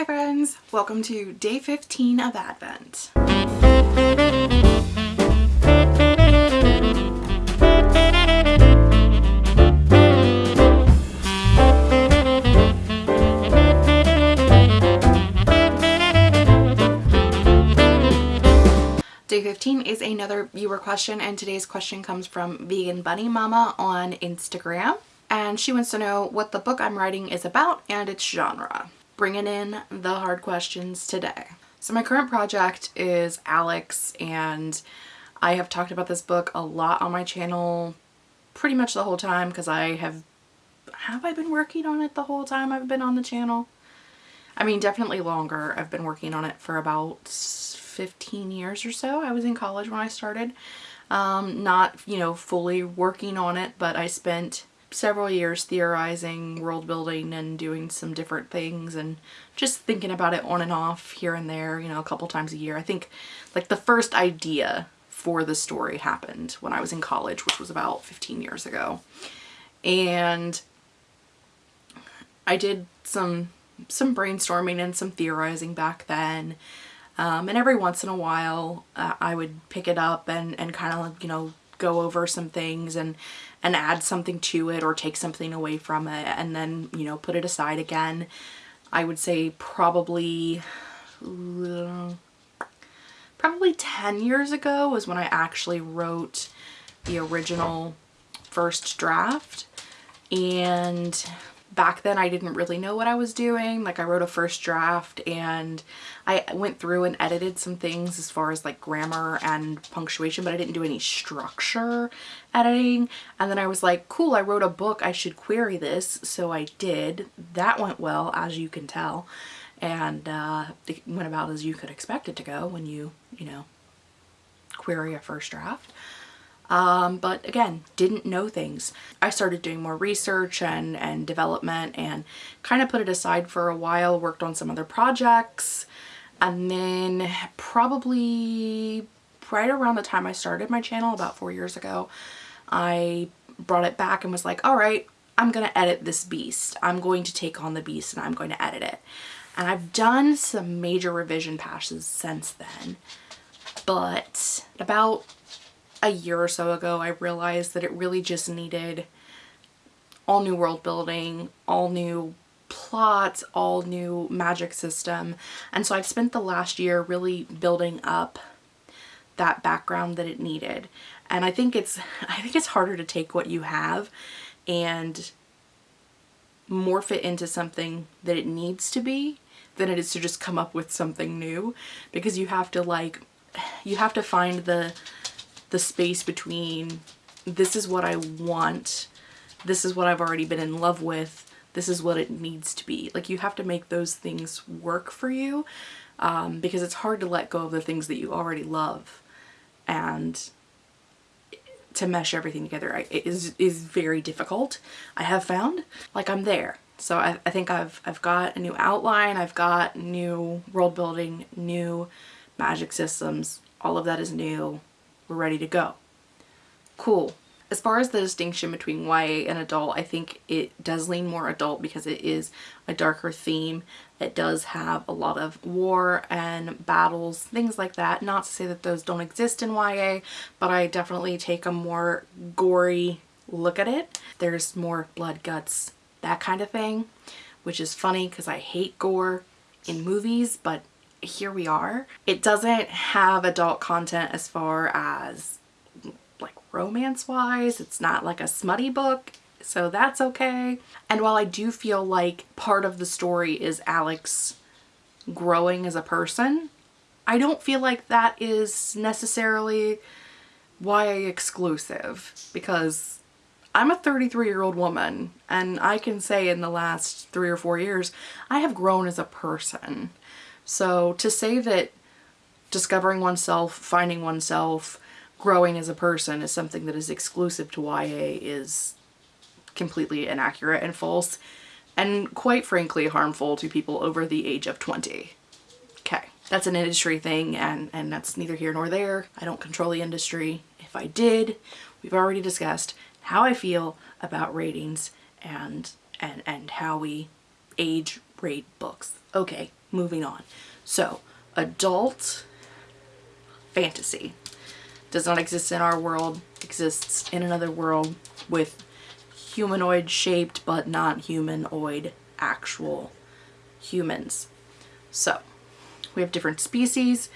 Hi friends, welcome to day 15 of Advent. Day 15 is another viewer question and today's question comes from Vegan Bunny Mama on Instagram. And she wants to know what the book I'm writing is about and its genre bringing in the hard questions today. So my current project is Alex and I have talked about this book a lot on my channel pretty much the whole time because I have, have I been working on it the whole time I've been on the channel? I mean definitely longer. I've been working on it for about 15 years or so. I was in college when I started. Um, not, you know, fully working on it, but I spent several years theorizing, world building, and doing some different things and just thinking about it on and off here and there, you know, a couple times a year. I think like the first idea for the story happened when I was in college, which was about 15 years ago. And I did some some brainstorming and some theorizing back then. Um, and every once in a while uh, I would pick it up and, and kind of, you know, go over some things and and add something to it or take something away from it and then, you know, put it aside again. I would say probably, probably 10 years ago was when I actually wrote the original first draft. And back then I didn't really know what I was doing. Like I wrote a first draft and I went through and edited some things as far as like grammar and punctuation, but I didn't do any structure editing. And then I was like, cool, I wrote a book. I should query this. So I did. That went well, as you can tell. And uh, it went about as you could expect it to go when you, you know, query a first draft. Um, but again, didn't know things. I started doing more research and, and development and kind of put it aside for a while, worked on some other projects, and then probably right around the time I started my channel, about four years ago, I brought it back and was like, all right, I'm going to edit this beast. I'm going to take on the beast and I'm going to edit it. And I've done some major revision passes since then. But about a year or so ago, I realized that it really just needed all new world building, all new plots, all new magic system. And so I've spent the last year really building up that background that it needed. And I think it's I think it's harder to take what you have and morph it into something that it needs to be than it is to just come up with something new because you have to like you have to find the the space between this is what I want, this is what I've already been in love with, this is what it needs to be. Like you have to make those things work for you um, because it's hard to let go of the things that you already love and to mesh everything together is, is very difficult. I have found like I'm there. So I, I think I've, I've got a new outline, I've got new world building, new magic systems, all of that is new we're ready to go. Cool. As far as the distinction between YA and adult, I think it does lean more adult because it is a darker theme. It does have a lot of war and battles, things like that. Not to say that those don't exist in YA, but I definitely take a more gory look at it. There's more blood, guts, that kind of thing, which is funny because I hate gore in movies, but here we are. It doesn't have adult content as far as like romance wise. It's not like a smutty book. So that's okay. And while I do feel like part of the story is Alex growing as a person, I don't feel like that is necessarily YA exclusive because I'm a 33 year old woman and I can say in the last three or four years I have grown as a person. So to say that discovering oneself, finding oneself, growing as a person is something that is exclusive to YA is completely inaccurate and false and quite frankly harmful to people over the age of 20. Okay, that's an industry thing and, and that's neither here nor there. I don't control the industry. If I did, we've already discussed how I feel about ratings and, and, and how we age rate books. Okay, moving on. So, adult fantasy does not exist in our world, exists in another world with humanoid shaped but not humanoid actual humans. So, we have different species.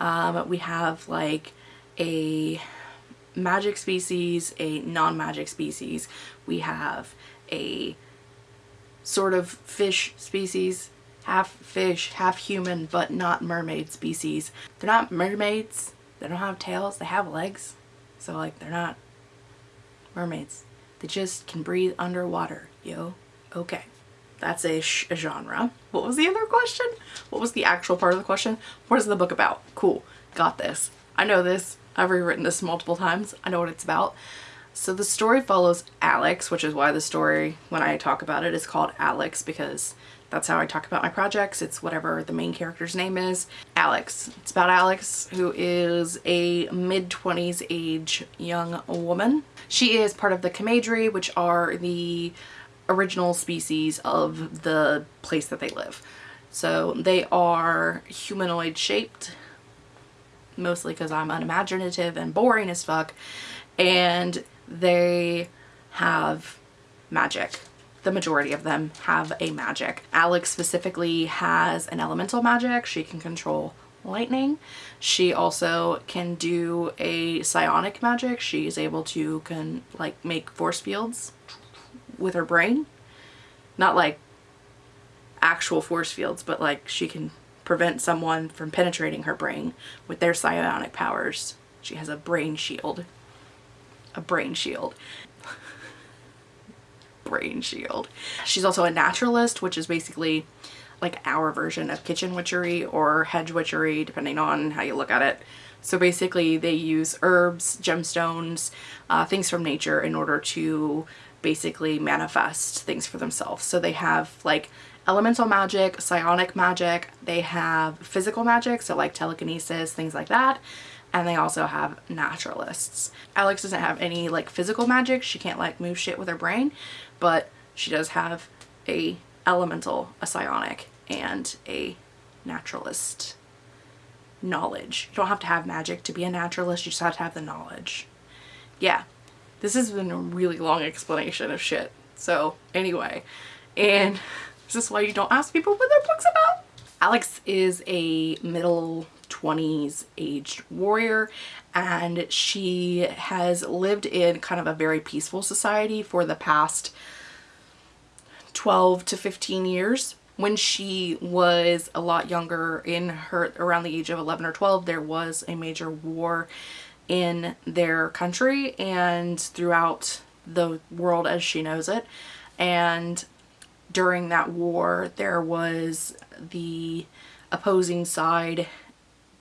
Um, we have like a magic species, a non-magic species. We have a sort of fish species, half fish, half human, but not mermaid species. They're not mermaids. They don't have tails. They have legs. So like they're not mermaids. They just can breathe underwater, yo. Okay. That's a, a genre. What was the other question? What was the actual part of the question? What is the book about? Cool. Got this. I know this. I've rewritten this multiple times. I know what it's about. So the story follows Alex, which is why the story, when I talk about it, is called Alex because that's how I talk about my projects. It's whatever the main character's name is. Alex. It's about Alex, who is a mid-20s age young woman. She is part of the Camadri, which are the original species of the place that they live. So they are humanoid shaped, mostly because I'm unimaginative and boring as fuck, and they have magic. The majority of them have a magic. Alex specifically has an elemental magic. She can control lightning. She also can do a psionic magic. She is able to can like make force fields with her brain. Not like actual force fields, but like she can prevent someone from penetrating her brain with their psionic powers. She has a brain shield. A brain shield. brain shield. She's also a naturalist, which is basically like our version of kitchen witchery or hedge witchery, depending on how you look at it. So basically they use herbs, gemstones, uh, things from nature in order to basically manifest things for themselves. So they have like elemental magic, psionic magic, they have physical magic, so like telekinesis, things like that. And they also have naturalists. Alex doesn't have any like physical magic. She can't like move shit with her brain, but she does have a elemental, a psionic, and a naturalist knowledge. You don't have to have magic to be a naturalist, you just have to have the knowledge. Yeah, this has been a really long explanation of shit. So anyway, and this is why you don't ask people what their book's about. Alex is a middle 20s aged warrior and she has lived in kind of a very peaceful society for the past 12 to 15 years. When she was a lot younger in her around the age of 11 or 12 there was a major war in their country and throughout the world as she knows it. And during that war, there was the opposing side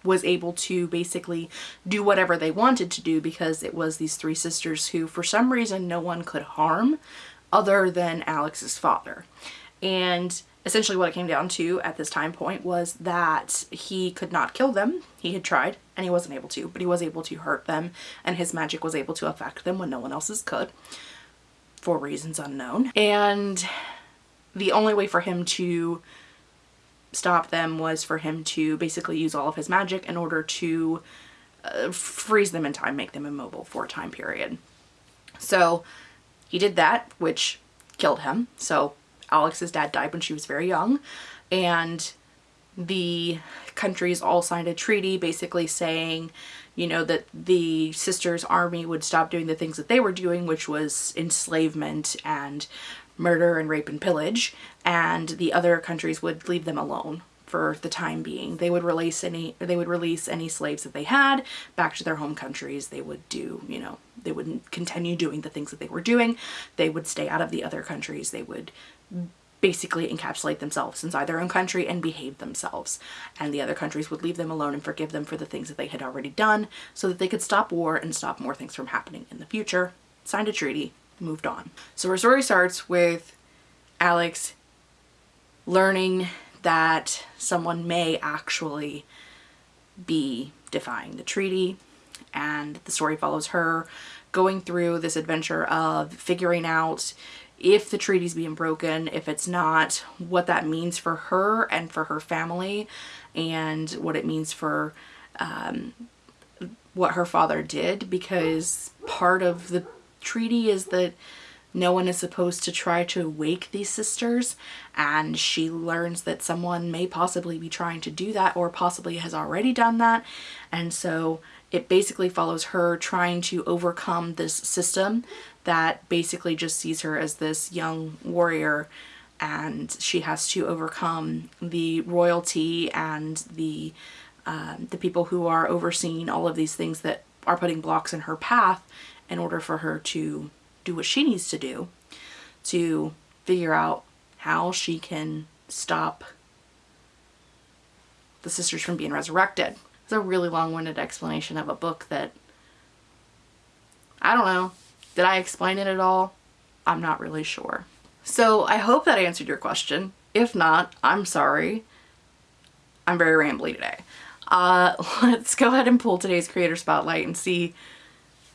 was able to basically do whatever they wanted to do because it was these three sisters who for some reason no one could harm other than Alex's father. And essentially what it came down to at this time point was that he could not kill them. He had tried and he wasn't able to, but he was able to hurt them and his magic was able to affect them when no one else's could for reasons unknown. And the only way for him to stop them was for him to basically use all of his magic in order to uh, freeze them in time, make them immobile for a time period. So he did that, which killed him. So Alex's dad died when she was very young and the countries all signed a treaty basically saying you know that the sisters army would stop doing the things that they were doing which was enslavement and murder and rape and pillage and the other countries would leave them alone for the time being. They would release any they would release any slaves that they had back to their home countries. They would do, you know, they wouldn't continue doing the things that they were doing. They would stay out of the other countries. They would basically encapsulate themselves inside their own country and behave themselves. And the other countries would leave them alone and forgive them for the things that they had already done so that they could stop war and stop more things from happening in the future. Signed a treaty, moved on. So our story starts with Alex learning that someone may actually be defying the treaty and the story follows her going through this adventure of figuring out if the treaty's being broken, if it's not, what that means for her and for her family and what it means for um, what her father did because part of the treaty is that no one is supposed to try to wake these sisters and she learns that someone may possibly be trying to do that or possibly has already done that. And so it basically follows her trying to overcome this system that basically just sees her as this young warrior and she has to overcome the royalty and the um, the people who are overseeing all of these things that are putting blocks in her path in order for her to do what she needs to do to figure out how she can stop the sisters from being resurrected. It's a really long-winded explanation of a book that I don't know. Did I explain it at all? I'm not really sure. So I hope that answered your question. If not, I'm sorry. I'm very rambly today. Uh, let's go ahead and pull today's creator spotlight and see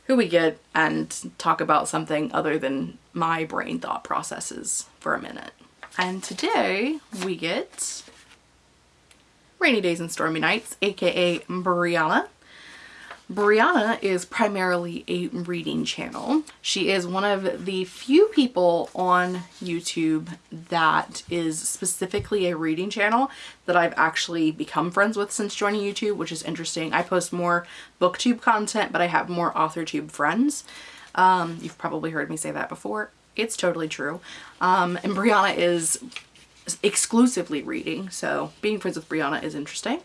who we get and talk about something other than my brain thought processes for a minute. And today we get Rainy Days and Stormy Nights, aka Brianna. Brianna is primarily a reading channel. She is one of the few people on YouTube that is specifically a reading channel that I've actually become friends with since joining YouTube, which is interesting. I post more booktube content, but I have more authortube friends. Um, you've probably heard me say that before. It's totally true. Um, and Brianna is exclusively reading, so being friends with Brianna is interesting.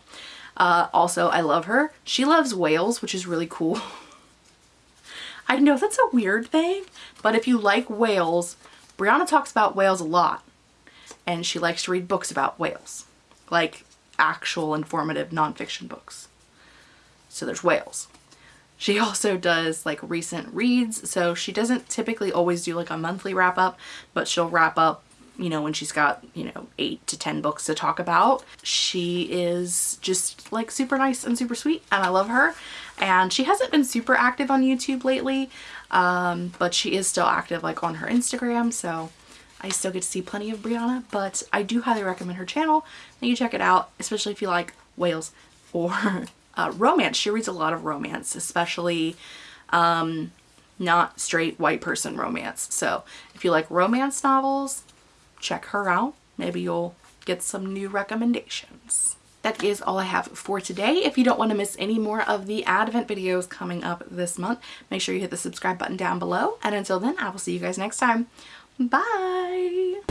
Uh, also, I love her. She loves whales, which is really cool. I know that's a weird thing, but if you like whales, Brianna talks about whales a lot. And she likes to read books about whales. Like actual informative nonfiction books. So there's whales. She also does like recent reads. So she doesn't typically always do like a monthly wrap up, but she'll wrap up you know, when she's got, you know, eight to 10 books to talk about. She is just like super nice and super sweet and I love her. And she hasn't been super active on YouTube lately, um, but she is still active like on her Instagram. So I still get to see plenty of Brianna, but I do highly recommend her channel. And you check it out, especially if you like whales or uh, romance. She reads a lot of romance, especially um, not straight white person romance. So if you like romance novels, check her out. Maybe you'll get some new recommendations. That is all I have for today. If you don't want to miss any more of the Advent videos coming up this month, make sure you hit the subscribe button down below. And until then, I will see you guys next time. Bye!